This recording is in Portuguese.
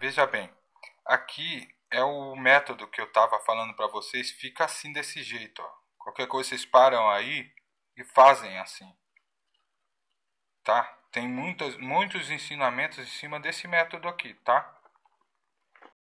veja bem, aqui é o método que eu estava falando para vocês, fica assim desse jeito. Ó. Qualquer coisa vocês param aí e fazem assim. Tá? Tem muitos, muitos ensinamentos em cima desse método aqui, tá?